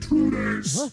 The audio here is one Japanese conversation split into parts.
two days. What?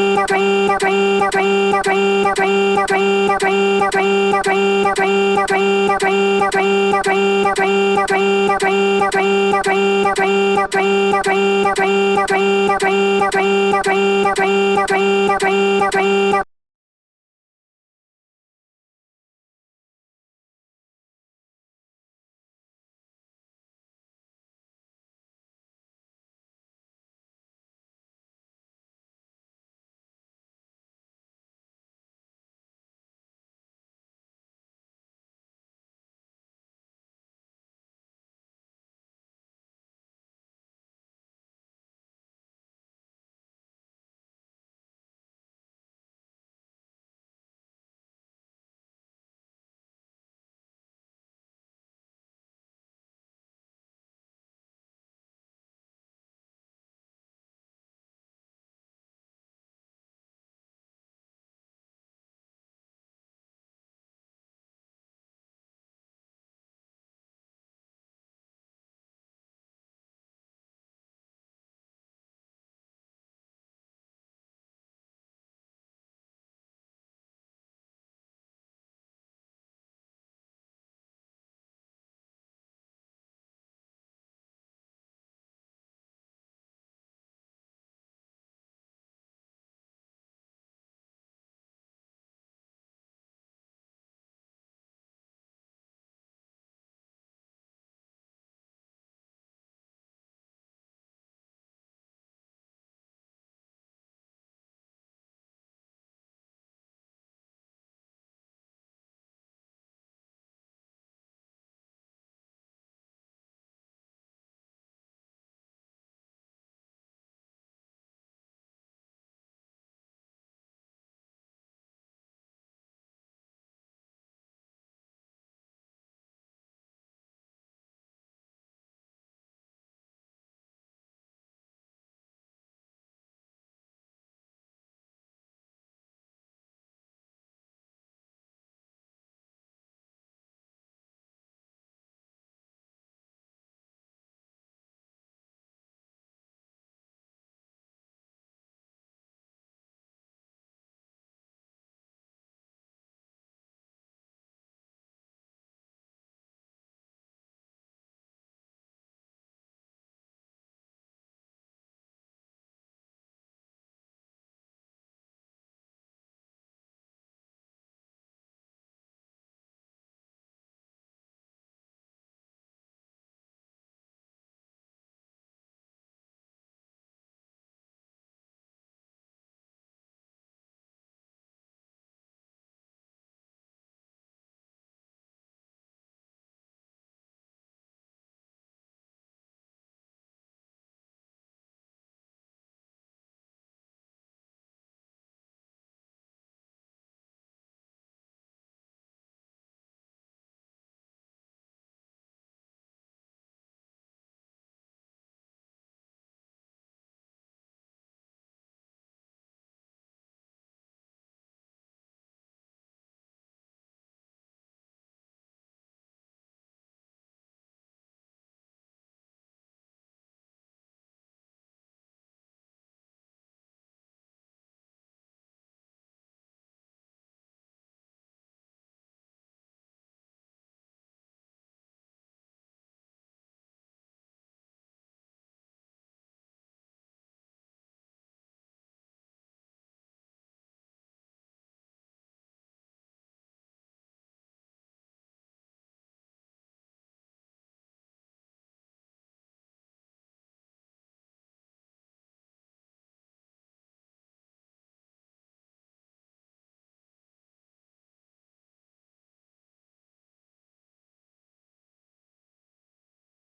よく見る。